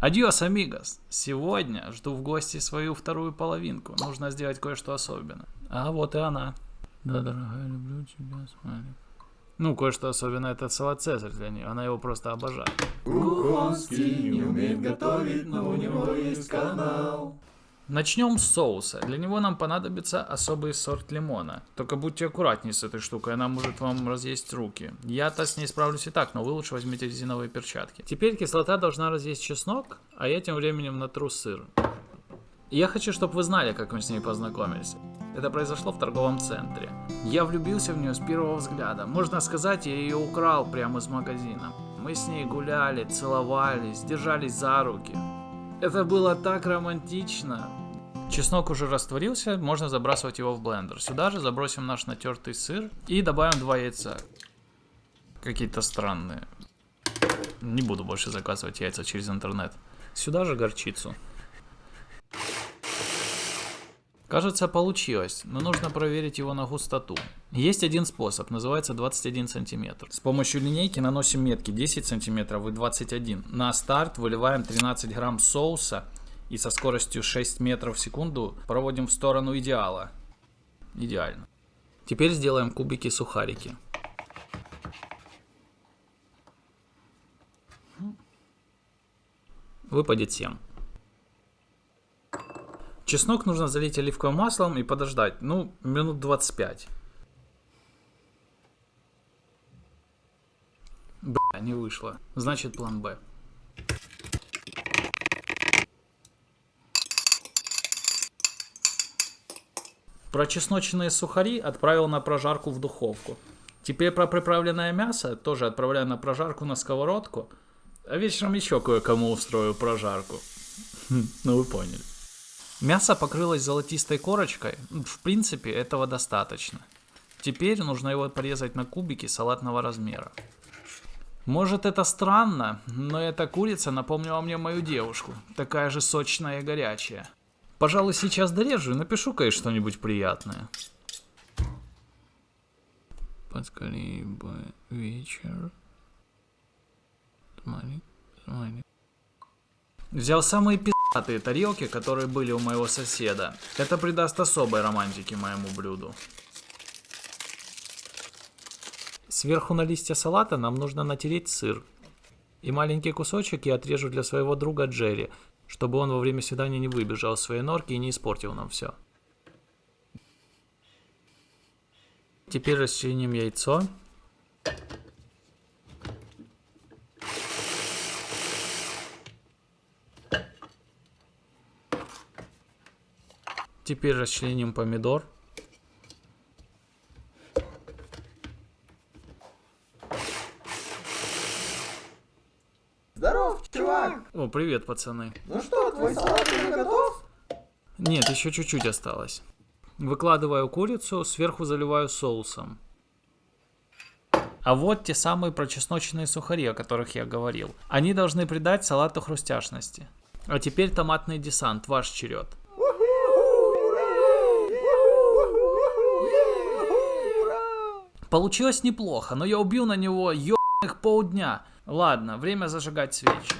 Адьос, амигос. Сегодня жду в гости свою вторую половинку. Нужно сделать кое-что особенное. А вот и она. Да, дорогая, люблю тебя, смайлик. Ну, кое-что особенное это салат Цезарь для нее. Она его просто обожает. Кухонский не умеет готовить, но у него есть канал. Начнем с соуса. Для него нам понадобится особый сорт лимона. Только будьте аккуратнее с этой штукой, она может вам разъесть руки. Я-то с ней справлюсь и так, но вы лучше возьмите резиновые перчатки. Теперь кислота должна разъесть чеснок, а я тем временем натру сыр. Я хочу, чтобы вы знали, как мы с ней познакомились. Это произошло в торговом центре. Я влюбился в нее с первого взгляда. Можно сказать, я ее украл прямо из магазина. Мы с ней гуляли, целовались, держались за руки. Это было так романтично. Чеснок уже растворился, можно забрасывать его в блендер. Сюда же забросим наш натертый сыр и добавим два яйца. Какие-то странные. Не буду больше заказывать яйца через интернет. Сюда же горчицу. Кажется, получилось, но нужно проверить его на густоту. Есть один способ, называется 21 сантиметр. С помощью линейки наносим метки 10 сантиметров и 21. На старт выливаем 13 грамм соуса и со скоростью 6 метров в секунду проводим в сторону идеала. Идеально. Теперь сделаем кубики-сухарики. Выпадет 7. Чеснок нужно залить оливковым маслом и подождать, ну, минут 25. Бля, не вышло. Значит, план Б. Прочесноченные сухари отправил на прожарку в духовку. Теперь про приправленное мясо тоже отправляю на прожарку на сковородку. А вечером еще кое-кому устрою прожарку. Ну вы поняли. Мясо покрылось золотистой корочкой, в принципе этого достаточно. Теперь нужно его порезать на кубики салатного размера. Может это странно, но эта курица напомнила мне мою девушку, такая же сочная и горячая. Пожалуй, сейчас дорежу и напишу кое что-нибудь приятное. Подскорей бы вечер. Взял самые пи***тые тарелки, которые были у моего соседа. Это придаст особой романтики моему блюду. Сверху на листья салата нам нужно натереть сыр. И маленький кусочек я отрежу для своего друга Джерри, чтобы он во время свидания не выбежал из своей норки и не испортил нам все. Теперь расчленим яйцо. Теперь расчленим помидор. Здоров, чувак! О, привет, пацаны. Ну что, твой салат уже готов? Нет, еще чуть-чуть осталось. Выкладываю курицу, сверху заливаю соусом. А вот те самые прочесноченные сухари, о которых я говорил. Они должны придать салату хрустяшности. А теперь томатный десант, ваш черед. Получилось неплохо, но я убил на него ебаных полдня. Ладно, время зажигать свечи.